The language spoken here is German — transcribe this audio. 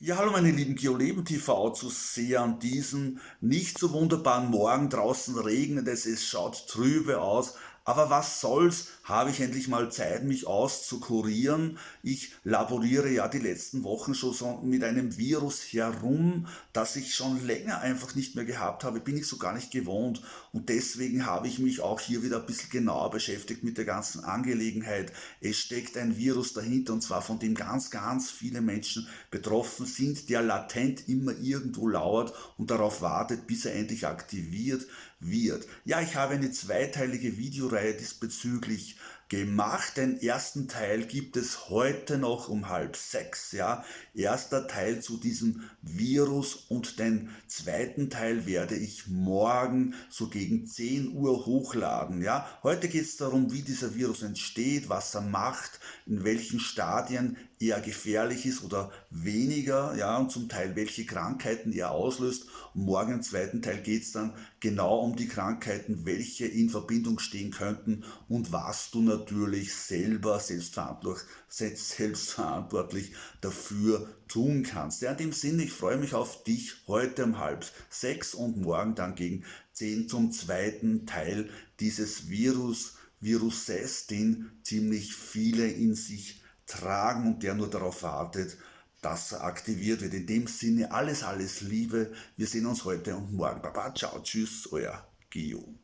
Ja, hallo meine lieben GeoLeben TV Zuseher an diesem nicht so wunderbaren Morgen. Draußen regnet es, es schaut trübe aus. Aber was soll's, habe ich endlich mal Zeit, mich auszukurieren. Ich laboriere ja die letzten Wochen schon so mit einem Virus herum, das ich schon länger einfach nicht mehr gehabt habe, bin ich so gar nicht gewohnt. Und deswegen habe ich mich auch hier wieder ein bisschen genauer beschäftigt mit der ganzen Angelegenheit. Es steckt ein Virus dahinter und zwar von dem ganz, ganz viele Menschen betroffen sind, der latent immer irgendwo lauert und darauf wartet, bis er endlich aktiviert wird. Ja, ich habe eine zweiteilige Videoreihe diesbezüglich gemacht. Den ersten Teil gibt es heute noch um halb sechs. Ja, erster Teil zu diesem Virus und den zweiten Teil werde ich morgen so gegen 10 Uhr hochladen. Ja, heute geht es darum, wie dieser Virus entsteht, was er macht, in welchen Stadien eher gefährlich ist oder weniger, ja, und zum Teil welche Krankheiten er auslöst. Und morgen im zweiten Teil geht es dann genau um die Krankheiten, welche in Verbindung stehen könnten und was du natürlich selber selbstverantwortlich, selbstverantwortlich dafür tun kannst. Ja, in dem Sinne, ich freue mich auf dich heute um halb sechs und morgen dann gegen zehn zum zweiten Teil dieses Virus, Viruses, den ziemlich viele in sich tragen und der nur darauf wartet, dass er aktiviert wird. In dem Sinne alles, alles Liebe. Wir sehen uns heute und morgen. Baba, ciao, tschüss, euer Gio.